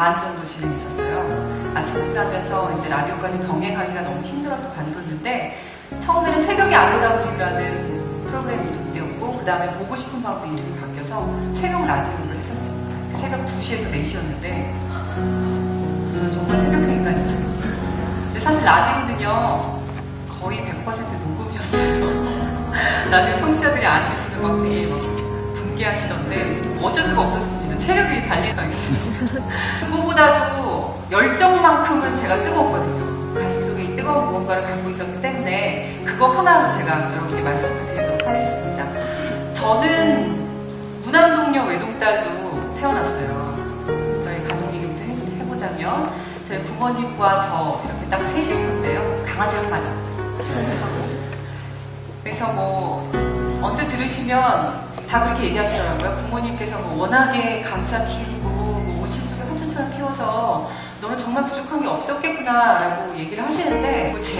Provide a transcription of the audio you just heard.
반 정도 진행했었어요. 아침 뉴스하면서 이제 라디오까지 병행하기가 너무 힘들어서 관뒀는데 처음에는 새벽에 아름다운이라는 프로그램 이름이었고 그 다음에 보고 싶은 방법 이름이 바뀌어서 새벽 라디오를 했었습니다. 새벽 2시에서 4시였는데 저는 정말 새벽 인간이죠. 근데 사실 라디오는요 거의 100% 녹음이었어요. 나중에 청취자들이 아시는 막 되게 막 분개하시던데 뭐 어쩔 수가 없었습니다. 체력이 달리가 있어요. 누구보다도 열정만큼은 제가 뜨거웠거든요. 가슴속에 이 뜨거운 무언가를 갖고 있었기 때문에 그거 하나로 제가 여러분께 말씀을 드리도록 하겠습니다. 저는 문암동역 외동딸로 태어났어요. 저희 가족 얘기부터 해- 해보자면 저희 부모님과 저 이렇게 딱세 식구인데요. 강아지 한 마리. 그래서 뭐 언뜻 들으시면 다 그렇게 얘기하시더라고요. 부모님께서 뭐 워낙에 감사 키우고 뭐 온실속에 혼자처럼 키워서 너는 정말 부족한 게 없었겠구나라고 얘기를 하시는데 뭐 제